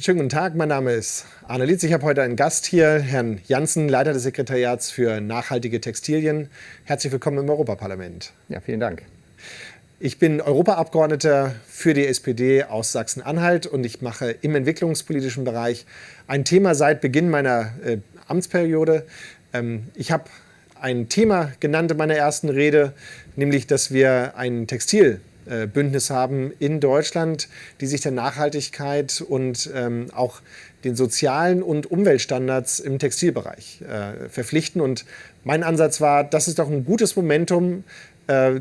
Schönen guten Tag, mein Name ist Arne Lietz. Ich habe heute einen Gast hier, Herrn Janssen, Leiter des Sekretariats für nachhaltige Textilien. Herzlich willkommen im Europaparlament. Ja, vielen Dank. Ich bin Europaabgeordneter für die SPD aus Sachsen-Anhalt und ich mache im entwicklungspolitischen Bereich ein Thema seit Beginn meiner äh, Amtsperiode. Ähm, ich habe ein Thema genannt in meiner ersten Rede, nämlich, dass wir ein Textil Bündnis haben in Deutschland, die sich der Nachhaltigkeit und ähm, auch den sozialen und Umweltstandards im Textilbereich äh, verpflichten. Und mein Ansatz war, das ist doch ein gutes Momentum. Äh,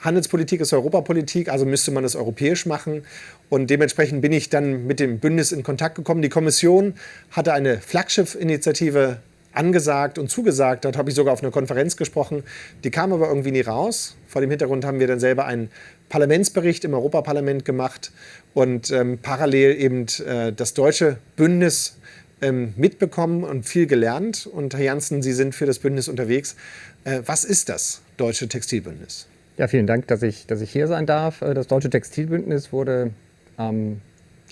Handelspolitik ist Europapolitik, also müsste man es europäisch machen. Und dementsprechend bin ich dann mit dem Bündnis in Kontakt gekommen. Die Kommission hatte eine Flaggschiff-Initiative angesagt und zugesagt. Dort habe ich sogar auf einer Konferenz gesprochen. Die kam aber irgendwie nie raus. Vor dem Hintergrund haben wir dann selber einen Parlamentsbericht im Europaparlament gemacht und ähm, parallel eben äh, das deutsche Bündnis ähm, mitbekommen und viel gelernt. Und Herr Janssen, Sie sind für das Bündnis unterwegs. Äh, was ist das Deutsche Textilbündnis? Ja, vielen Dank, dass ich, dass ich hier sein darf. Äh, das Deutsche Textilbündnis wurde am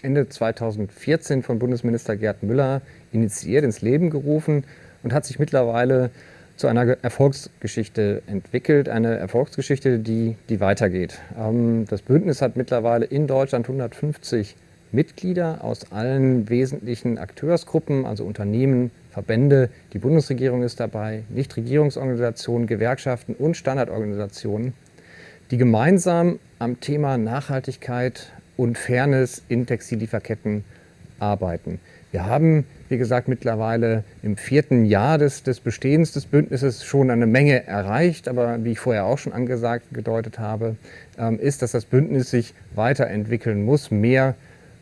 Ende 2014 von Bundesminister Gerd Müller initiiert, ins Leben gerufen und hat sich mittlerweile zu einer Erfolgsgeschichte entwickelt, eine Erfolgsgeschichte, die, die weitergeht. Ähm, das Bündnis hat mittlerweile in Deutschland 150 Mitglieder aus allen wesentlichen Akteursgruppen, also Unternehmen, Verbände, die Bundesregierung ist dabei, Nichtregierungsorganisationen, Gewerkschaften und Standardorganisationen, die gemeinsam am Thema Nachhaltigkeit und Fairness in Textillieferketten arbeiten. Wir haben, wie gesagt, mittlerweile im vierten Jahr des, des Bestehens des Bündnisses schon eine Menge erreicht. Aber wie ich vorher auch schon angesagt, gedeutet habe, ähm, ist, dass das Bündnis sich weiterentwickeln muss, mehr,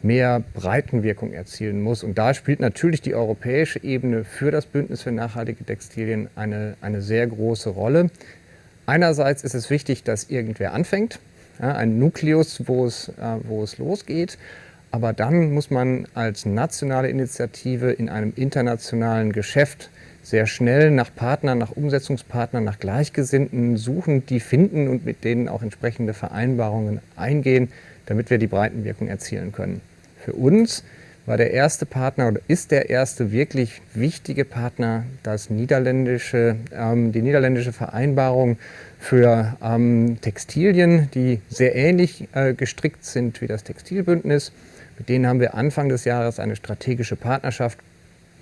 mehr Breitenwirkung erzielen muss. Und da spielt natürlich die europäische Ebene für das Bündnis für nachhaltige Textilien eine, eine sehr große Rolle. Einerseits ist es wichtig, dass irgendwer anfängt, ja, ein Nukleus, wo es, äh, wo es losgeht. Aber dann muss man als nationale Initiative in einem internationalen Geschäft sehr schnell nach Partnern, nach Umsetzungspartnern, nach Gleichgesinnten suchen, die finden und mit denen auch entsprechende Vereinbarungen eingehen, damit wir die Breitenwirkung erzielen können. Für uns war der erste Partner oder ist der erste wirklich wichtige Partner das niederländische, ähm, die niederländische Vereinbarung für ähm, Textilien, die sehr ähnlich äh, gestrickt sind wie das Textilbündnis. Mit denen haben wir Anfang des Jahres eine strategische Partnerschaft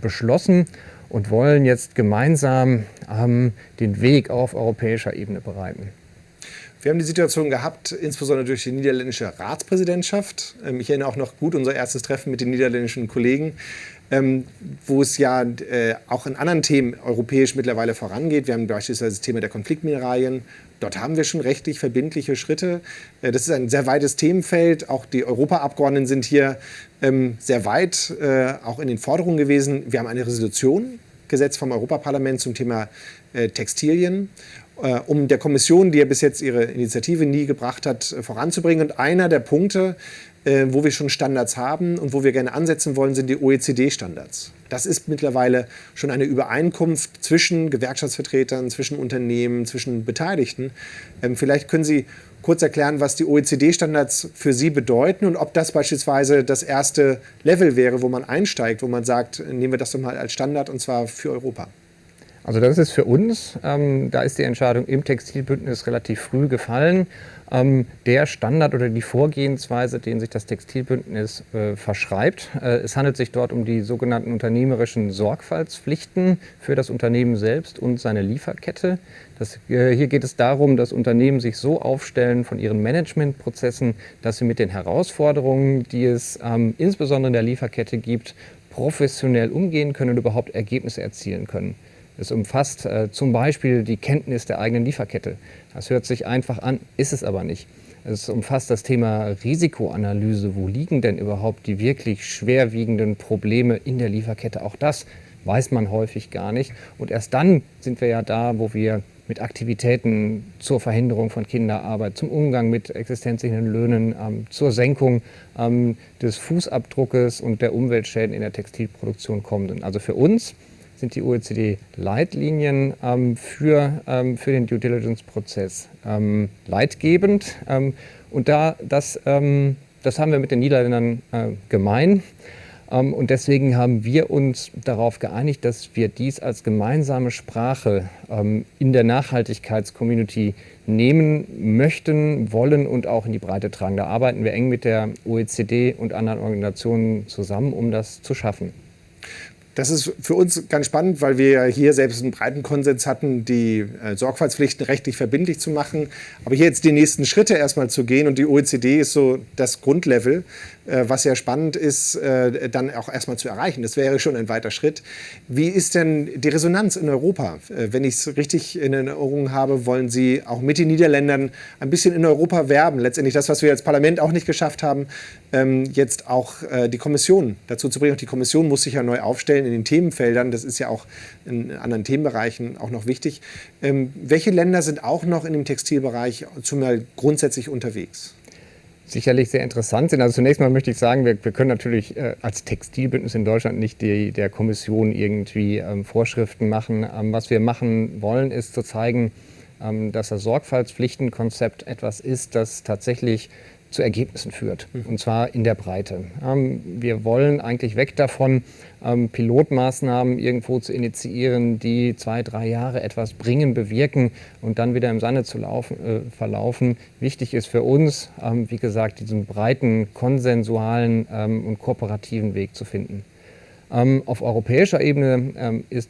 beschlossen und wollen jetzt gemeinsam ähm, den Weg auf europäischer Ebene bereiten. Wir haben die Situation gehabt, insbesondere durch die niederländische Ratspräsidentschaft. Ähm, ich erinnere auch noch gut unser erstes Treffen mit den niederländischen Kollegen, ähm, wo es ja äh, auch in anderen Themen europäisch mittlerweile vorangeht. Wir haben beispielsweise das Thema der Konfliktmineralien. Dort haben wir schon rechtlich verbindliche Schritte. Äh, das ist ein sehr weites Themenfeld. Auch die Europaabgeordneten sind hier ähm, sehr weit, äh, auch in den Forderungen gewesen. Wir haben eine Resolution gesetzt vom Europaparlament zum Thema äh, Textilien äh, um der Kommission, die ja bis jetzt ihre Initiative nie gebracht hat, äh, voranzubringen. Und einer der Punkte, äh, wo wir schon Standards haben und wo wir gerne ansetzen wollen, sind die OECD-Standards. Das ist mittlerweile schon eine Übereinkunft zwischen Gewerkschaftsvertretern, zwischen Unternehmen, zwischen Beteiligten. Ähm, vielleicht können Sie kurz erklären, was die OECD-Standards für Sie bedeuten und ob das beispielsweise das erste Level wäre, wo man einsteigt, wo man sagt, nehmen wir das doch mal als Standard und zwar für Europa. Also das ist für uns, ähm, da ist die Entscheidung im Textilbündnis relativ früh gefallen. Ähm, der Standard oder die Vorgehensweise, den sich das Textilbündnis äh, verschreibt. Äh, es handelt sich dort um die sogenannten unternehmerischen Sorgfaltspflichten für das Unternehmen selbst und seine Lieferkette. Das, äh, hier geht es darum, dass Unternehmen sich so aufstellen von ihren Managementprozessen, dass sie mit den Herausforderungen, die es ähm, insbesondere in der Lieferkette gibt, professionell umgehen können und überhaupt Ergebnisse erzielen können. Es umfasst äh, zum Beispiel die Kenntnis der eigenen Lieferkette. Das hört sich einfach an, ist es aber nicht. Es umfasst das Thema Risikoanalyse. Wo liegen denn überhaupt die wirklich schwerwiegenden Probleme in der Lieferkette? Auch das weiß man häufig gar nicht. Und erst dann sind wir ja da, wo wir mit Aktivitäten zur Verhinderung von Kinderarbeit, zum Umgang mit existenzsichernden Löhnen, ähm, zur Senkung ähm, des Fußabdruckes und der Umweltschäden in der Textilproduktion kommen. Also für uns sind die OECD-Leitlinien ähm, für, ähm, für den Due Diligence-Prozess ähm, leitgebend. Ähm, und da, das, ähm, das haben wir mit den Niederländern äh, gemein. Ähm, und deswegen haben wir uns darauf geeinigt, dass wir dies als gemeinsame Sprache in der Nachhaltigkeitscommunity nehmen möchten, wollen und auch in die Breite tragen. Da arbeiten wir eng mit der OECD und anderen Organisationen zusammen, um das zu schaffen. Das ist für uns ganz spannend, weil wir hier selbst einen breiten Konsens hatten, die äh, Sorgfaltspflichten rechtlich verbindlich zu machen. Aber hier jetzt die nächsten Schritte erstmal zu gehen und die OECD ist so das Grundlevel, äh, was ja spannend ist, äh, dann auch erstmal zu erreichen. Das wäre schon ein weiter Schritt. Wie ist denn die Resonanz in Europa? Wenn ich es richtig in Erinnerung habe, wollen Sie auch mit den Niederländern ein bisschen in Europa werben. Letztendlich das, was wir als Parlament auch nicht geschafft haben, ähm, jetzt auch die Kommission dazu zu bringen. Auch die Kommission muss sich ja neu aufstellen in den Themenfeldern. Das ist ja auch in anderen Themenbereichen auch noch wichtig. Ähm, welche Länder sind auch noch in dem Textilbereich zumal grundsätzlich unterwegs? sicherlich sehr interessant sind. Also zunächst mal möchte ich sagen, wir, wir können natürlich äh, als Textilbündnis in Deutschland nicht die, der Kommission irgendwie ähm, Vorschriften machen. Ähm, was wir machen wollen, ist zu zeigen, ähm, dass das Sorgfaltspflichtenkonzept etwas ist, das tatsächlich zu Ergebnissen führt, mhm. und zwar in der Breite. Ähm, wir wollen eigentlich weg davon, ähm, Pilotmaßnahmen irgendwo zu initiieren, die zwei, drei Jahre etwas bringen, bewirken und dann wieder im Sande zu laufen, äh, verlaufen. Wichtig ist für uns, ähm, wie gesagt, diesen breiten, konsensualen ähm, und kooperativen Weg zu finden. Ähm, auf europäischer Ebene ähm, ist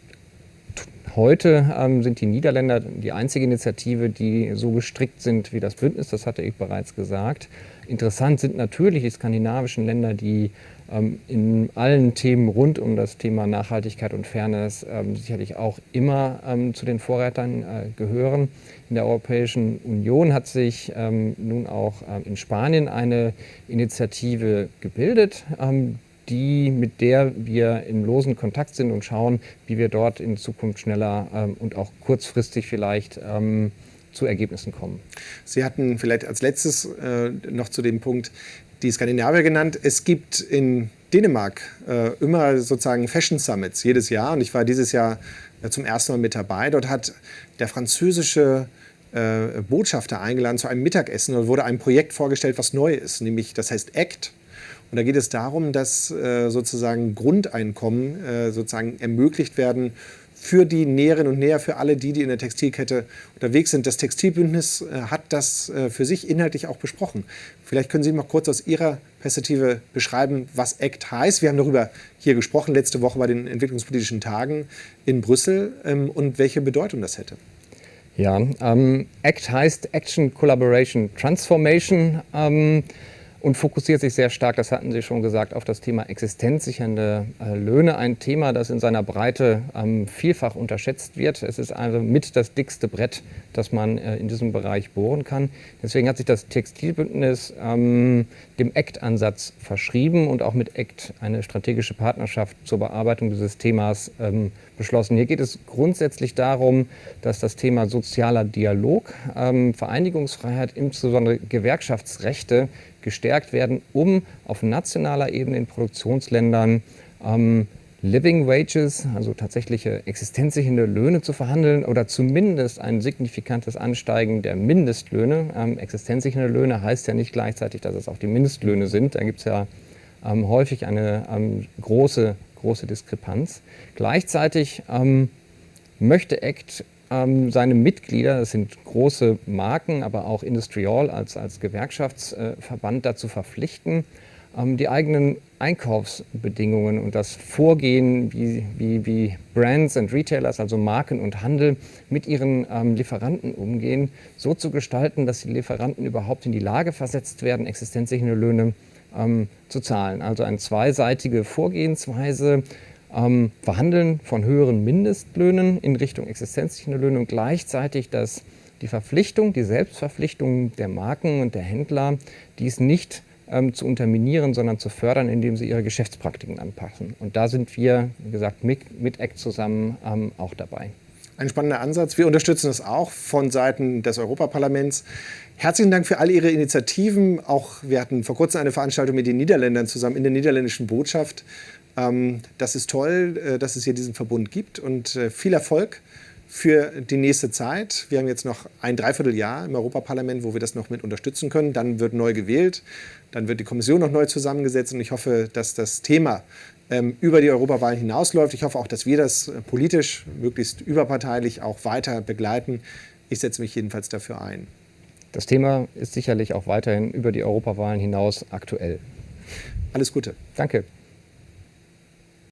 Heute sind die Niederländer die einzige Initiative, die so gestrickt sind wie das Bündnis, das hatte ich bereits gesagt. Interessant sind natürlich die skandinavischen Länder, die ähm, in allen Themen rund um das Thema Nachhaltigkeit und Fairness ähm, sicherlich auch immer ähm, zu den Vorreitern äh, gehören. In der Europäischen Union hat sich ähm, nun auch äh, in Spanien eine Initiative gebildet, ähm, die, mit der wir im losen Kontakt sind und schauen, wie wir dort in Zukunft schneller ähm, und auch kurzfristig vielleicht zu Ergebnissen kommen. Sie hatten vielleicht als letztes äh, noch zu dem Punkt die Skandinavier genannt. Es gibt in Dänemark äh, immer sozusagen Fashion Summits jedes Jahr und ich war dieses Jahr äh, zum ersten Mal mit dabei. Dort hat der französische äh, Botschafter eingeladen zu einem Mittagessen und wurde ein Projekt vorgestellt, was neu ist, nämlich das heißt ACT. Und da geht es darum, dass äh, sozusagen Grundeinkommen äh, sozusagen ermöglicht werden für die Näherinnen und Näher, für alle die, die in der Textilkette unterwegs sind. Das Textilbündnis äh, hat das äh, für sich inhaltlich auch besprochen. Vielleicht können Sie mal kurz aus Ihrer Perspektive beschreiben, was ACT heißt. Wir haben darüber hier gesprochen, letzte Woche bei den entwicklungspolitischen Tagen in Brüssel ähm, und welche Bedeutung das hätte. Ja, ähm, ACT heißt Action Collaboration Transformation. Ähm, und fokussiert sich sehr stark, das hatten Sie schon gesagt, auf das Thema existenzsichernde äh, Löhne. Ein Thema, das in seiner Breite ähm, vielfach unterschätzt wird. Es ist also mit das dickste Brett, das man äh, in diesem Bereich bohren kann. Deswegen hat sich das Textilbündnis ähm, dem ACT-Ansatz verschrieben und auch mit ACT eine strategische Partnerschaft zur Bearbeitung dieses Themas ähm, beschlossen. Hier geht es grundsätzlich darum, dass das Thema sozialer Dialog, Vereinigungsfreiheit, insbesondere Gewerkschaftsrechte gestärkt werden, um auf nationaler Ebene in Produktionsländern ähm, Living Wages, also tatsächliche existenzsichernde Löhne zu verhandeln oder zumindest ein signifikantes Ansteigen der Mindestlöhne. Ähm, existenzsichernde Löhne heißt ja nicht gleichzeitig, dass es auch die Mindestlöhne sind. Da gibt es ja ähm, häufig eine ähm, große, große Diskrepanz. Gleichzeitig ähm, möchte ACT ähm, seine Mitglieder, das sind große Marken, aber auch Industrial als, als Gewerkschaftsverband dazu verpflichten, ähm, die eigenen Einkaufsbedingungen und das Vorgehen, wie, wie, wie Brands und Retailers, also Marken und Handel, mit ihren ähm, Lieferanten umgehen, so zu gestalten, dass die Lieferanten überhaupt in die Lage versetzt werden, existenzsichernde Löhne ähm, zu zahlen. Also eine zweiseitige Vorgehensweise, ähm, Verhandeln von höheren Mindestlöhnen in Richtung existenzsichernde Löhne und gleichzeitig das, die Verpflichtung, die Selbstverpflichtung der Marken und der Händler, dies nicht ähm, zu unterminieren, sondern zu fördern, indem sie ihre Geschäftspraktiken anpassen. Und da sind wir, wie gesagt, mit, mit ACT zusammen ähm, auch dabei. Ein spannender Ansatz. Wir unterstützen das auch von Seiten des Europaparlaments. Herzlichen Dank für all Ihre Initiativen. Auch wir hatten vor kurzem eine Veranstaltung mit den Niederländern zusammen in der niederländischen Botschaft. Ähm, das ist toll, äh, dass es hier diesen Verbund gibt und äh, viel Erfolg für die nächste Zeit. Wir haben jetzt noch ein Dreivierteljahr im Europaparlament, wo wir das noch mit unterstützen können. Dann wird neu gewählt, dann wird die Kommission noch neu zusammengesetzt und ich hoffe, dass das Thema ähm, über die Europawahlen hinausläuft. Ich hoffe auch, dass wir das äh, politisch, möglichst überparteilich auch weiter begleiten. Ich setze mich jedenfalls dafür ein. Das Thema ist sicherlich auch weiterhin über die Europawahlen hinaus aktuell. Alles Gute. Danke.